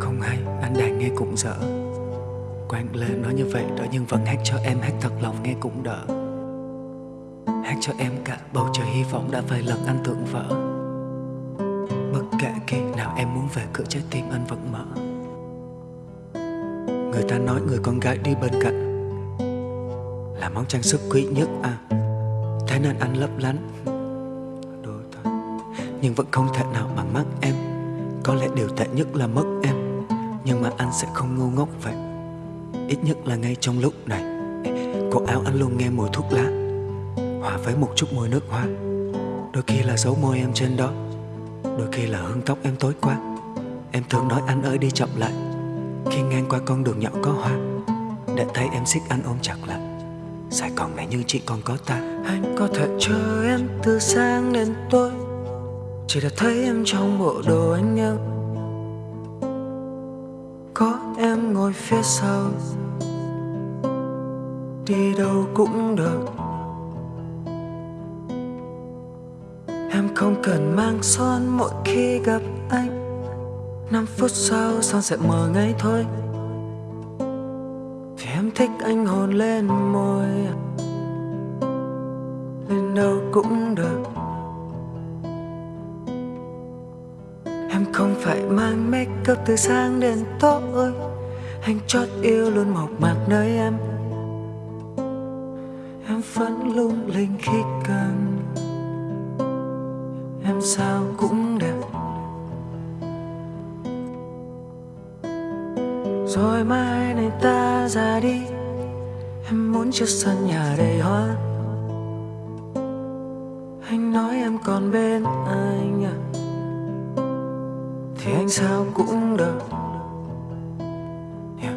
Không hay, anh đàn nghe cũng dở Quang lên nói như vậy đó Nhưng vẫn hát cho em hát thật lòng nghe cũng đỡ. Hát cho em cả bầu trời hy vọng đã vài lần anh tưởng vỡ. Bất kể khi nào em muốn về cửa trái tim anh vẫn mở. Người ta nói người con gái đi bên cạnh Là món trang sức quý nhất à. Thế nên anh lấp lánh. Đôi thôi. Nhưng vẫn không thể nào bằng mắt em. Có lẽ điều tệ nhất là mất em. Nhưng mà anh sẽ không ngu ngốc vậy. Ít nhất là ngay trong lúc này Cổ áo anh luôn nghe mùi thuốc lá, Hòa với một chút mùi nước hoa. Đôi khi là dấu môi em trên đó, Đôi khi là hương tóc em tối qua. Em thường nói anh ơi đi chậm lại, Khi ngang qua con đường nhỏ có hoa, Để thấy em xích anh ôm chặt lại. Sài Gòn này như chỉ còn có ta. Anh có thể chờ em từ sáng đến tối, Chỉ để thấy em trong bộ đồ anh yêu. Có em ngồi phía sau. Đi đâu cũng được. Em không cần mang son mỗi khi gặp anh. Năm phút sau, son sẽ mờ ngay thôi. Vì em thích anh hôn lên môi. Lên đâu cũng được. Không phải mang make up từ sáng đến tối. Anh chót yêu luôn mộc mạc nơi em. Em vẫn lung linh khi cần. Em sao cũng đẹp. Rồi mai này ta ra đi. Em muốn chiếc sân nhà đầy hoa. Anh nói em còn bên anh à. Thì anh sao cũng được. Yeah.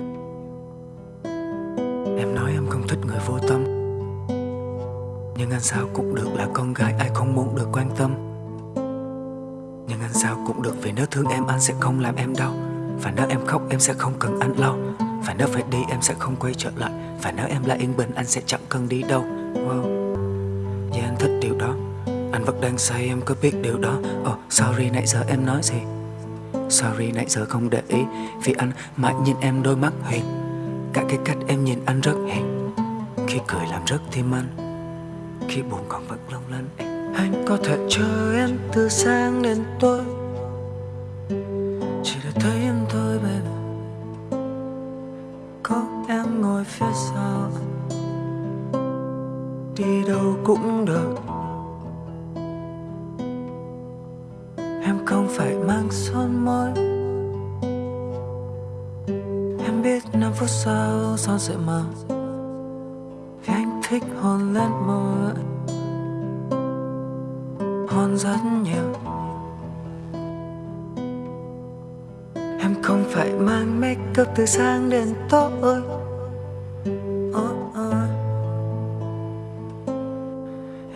Em nói em không thích người vô tâm. Nhưng anh sao cũng được là con gái ai không muốn được quan tâm. Nhưng anh sao cũng được vì nếu thương em, anh sẽ không làm em đau. Và nếu em khóc, em sẽ không cần anh lau Và nếu phải đi, em sẽ không quay trở lại. Và nếu em lại yên bình, anh sẽ chẳng cần đi đâu. Wow. Yeah anh thích điều đó. Anh vẫn đang say, em có biết điều đó. Oh sorry, nãy giờ em nói gì? Sorry, nãy giờ không để ý Vì anh mãi nhìn em đôi mắt hiền Cả cái cách em nhìn anh rất hiền Khi cười làm rất thêm anh, Khi buồn còn vẫn long lanh. Anh có thể chờ em từ sáng đến tối. Chỉ để thấy em thôi, baby. Có em ngồi phía sau. Đi đâu cũng được. Em không phải mang son môi Em biết năm phút sau son sẽ mờ Vì anh thích hôn lên môi Hôn rất nhiều Em không phải mang make up từ sáng đến tối.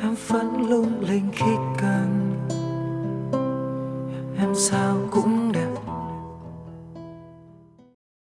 Em vẫn lung linh khi cần. 扫